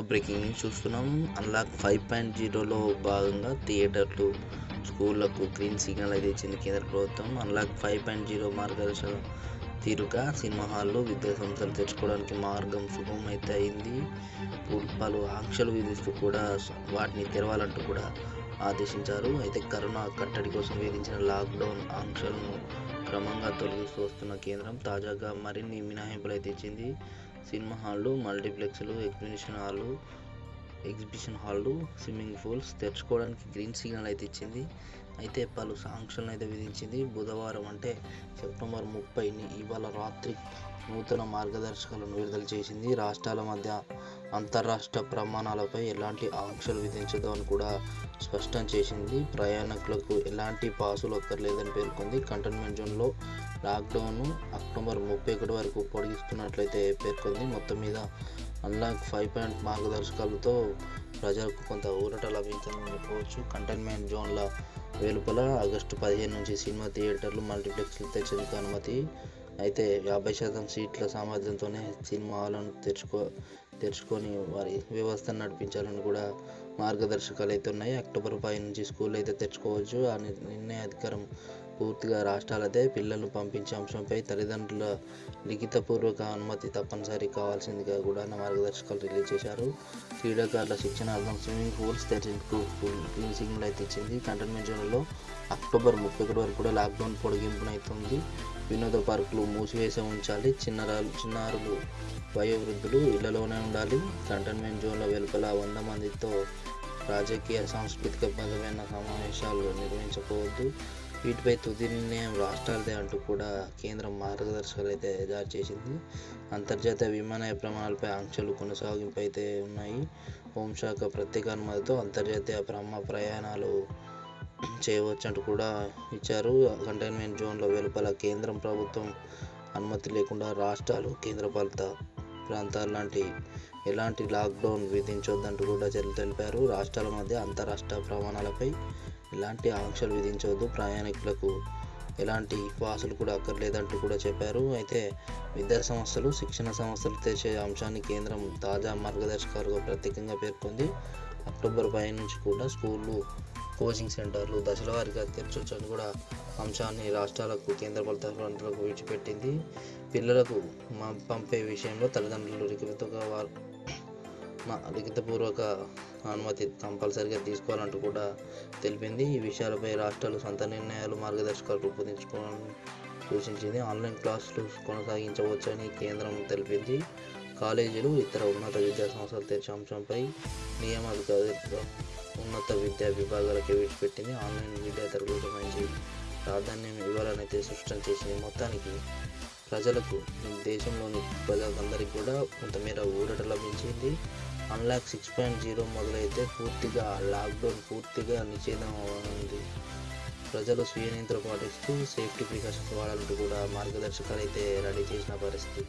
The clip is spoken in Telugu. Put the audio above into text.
బ్రేకింగ్ న్యూస్ చూస్తున్నాం. అన్లాక్ ఫైవ్ పాయింట్ జీరోలో భాగంగా థియేటర్లు స్కూళ్ళకు గ్రీన్ సిగ్నల్ అయితే ఇచ్చింది కేంద్ర ప్రభుత్వం. అన్లాక్ ఫైవ్ పాయింట్ జీరో మార్గదర్శక తీరుగా సినిమా హాల్లో విద్యా సంస్థలు తెచ్చుకోవడానికి మార్గం సుగమం అయితే అయింది. పలు- పలు ఆంక్షలు విధిస్తూ కూడా వాటిని తెరవాలంటూ కూడా ఆదేశించారు. అయితే కరోనా కట్టడి కోసం విధించిన లాక్డౌన్ ఆంక్షలను క్రమంగా తొలగిస్తూ వస్తున్న కేంద్రం తాజాగా మరిన్ని మినహాయింపులు అయితే ఇచ్చింది. సినిమా హాళ్ళు మల్టీప్లెక్స్లు ఎగ్జిబిషన్ హాళ్ళు ఎగ్జిబిషన్ హాళ్ళు స్విమ్మింగ్ పూల్స్ తెరుచుకోవడానికి గ్రీన్ సిగ్నల్ అయితే ఇచ్చింది. అయితే పలు సాంక్షన్లు అయితే విధించింది. బుధవారం అంటే సెప్టెంబర్ ముప్పైని ఇవాళ రాత్రి నూతన మార్గదర్శకాలను విడుదల చేసింది. రాష్ట్రాల మధ్య అంతర్రాష్ట్ర ప్రమాణాలపై ఎలాంటి ఆంక్షలు విధించదు అని కూడా స్పష్టం చేసింది. ప్రయాణికులకు ఎలాంటి పాసులు అక్కర్లేదని పేర్కొంది. కంటైన్మెంట్ జోన్లో లాక్డౌన్ అక్టోబర్ ముప్పై ఒకటి వరకు పొడిగిస్తున్నట్లయితే పేర్కొంది. మొత్తం మీద అన్లాక్ ఫైవ్ పాయింట్ మార్గదర్శకాలతో ప్రజలకు కొంత ఊరట లభించిందని చెప్పవచ్చు కంటైన్మెంట్ జోన్ల వెలుపల ఆగస్టు పదిహేను నుంచి సినిమా థియేటర్లు మల్టీప్లెక్స్లు తెచ్చేందుకు అనుమతి అయితే యాభై శాతం సీట్ల సామర్థ్యంతోనే సినిమా హాలను తెరుచుకో తెరుచుకొని వారి వ్యవస్థను నడిపించాలని కూడా మార్గదర్శకాలు అయితే ఉన్నాయి. అక్టోబర్ పై నుంచి స్కూల్ అయితే తెరుచుకోవచ్చు. ఆ నిర్- నిర్ణయ అధికారం పూర్తిగా రాష్ట్రాలదే పిల్లలను పంపించే అంశంపై తల్లిదండ్రుల లిఖితపూర్వక అనుమతి తప్పనిసరి కావాల్సిందిగా కూడా మార్గదర్శకాలు రిలీజ్ చేశారు. క్రీడాకారుల శిక్షణార్థం స్విమ్మింగ్ పూల్స్ తెరిచేందుకు గ్రీన్ సిగ్నల్ అయితే ఇచ్చింది. కంటైన్మెంట్ జోన్లో అక్టోబర్ ముప్పై ఒకటి వరకు కూడా లాక్డౌన్ పొడిగింపునైతుంది. వినోద పార్కులు మూసివేసి ఉంచాలి. చిన్నరాలు చిన్నారులు వయోవృద్ధులు ఇళ్ళలోనే ఉండాలి. కంటైన్మెంట్ జోన్ల వెలుపల వంద మందితో రాజకీయ సాంస్కృతిక బలమైన సమావేశాలు నిర్వహించకపోవద్దు వీటిపై తుది నిర్ణయం రాష్ట్రాలదే అంటూ కూడా కేంద్రం మార్గదర్శకాలు అయితే జారీ చేసింది. అంతర్జాతీయ విమానయ ప్రమాణాలపై ఆంక్షలు కొనసాగింపు అయితే ఉన్నాయి. హోంశాఖ ప్రత్యేక అనుమతితో అంతర్జాతీయ ప్రమా ప్రయాణాలు చేయవచ్చు అంటూ కూడా ఇచ్చారు. కంటైన్మెంట్ జోన్ల వెలుపల కేంద్రం ప్రభుత్వం అనుమతి లేకుండా రాష్ట్రాలు కేంద్రపాలిత ప్రాంతాలు లాంటి ఎలాంటి లాక్డౌన్ విధించొద్దంటూ కూడా తెలిపారు. రాష్ట్రాల మధ్య అంతరాష్ట్ర ప్రమాణాలపై ఎలాంటి ఆంక్షలు విధించవద్దు ప్రయాణికులకు ఎలాంటి పాసులు కూడా అక్కర్లేదంటూ కూడా చెప్పారు. అయితే విద్యా సంస్థలు శిక్షణ సంస్థలు తెచ్చే అంశాన్ని కేంద్రం తాజా మార్గదర్శకాలుగా ప్రత్యేకంగా పేర్కొంది. అక్టోబర్ పై నుంచి కూడా స్కూళ్ళు కోచింగ్ సెంటర్లు దశల వారీగా తెరచొచ్చని కూడా అంశాన్ని రాష్ట్రాలకు కేంద్రపాలిత ప్రాంతాలకు విడిచిపెట్టింది. పిల్లలకు మా పంపే విషయంలో తల్లిదండ్రులు లిఖితగా వారు మా లిఖితపూర్వక అనుమతి కంపల్సరిగా తీసుకోవాలంటూ కూడా తెలిపింది. ఈ విషయాలపై రాష్ట్రాలు సొంత నిర్ణయాలు మార్గదర్శకాలు రూపొందించుకోవాలని సూచించింది. ఆన్లైన్ క్లాసులు కొనసాగించవచ్చని కేంద్రం తెలిపింది. కాలేజీలు ఇతర ఉన్నత విద్యా సంస్థలు తెరిచే అంశంపై నియామక ఉన్నత విద్యా విభాగాలకి విడిచిపెట్టింది. ఆన్లైన్ విద్యా తరగతులకు సంబంధించి ప్రాధాన్యం ఇవ్వాలనైతే స్పష్టం చేసింది. మొత్తానికి ప్రజలకు దేశంలోని ప్రజలందరికీ కూడా కొంతమేర ఊరట లభించింది. అన్లాక్ సిక్స్ పాయింట్ జీరో మొదలైతే పూర్తిగా లాక్డౌన్ పూర్తిగా నిషేధం ఉంది ప్రజలు స్వీయ నియంత్రణ పాటిస్తూ సేఫ్టీ ప్రికాషన్స్ వాడాలంటూ కూడా మార్గదర్శకాలు అయితే రెడీ చేసిన పరిస్థితి.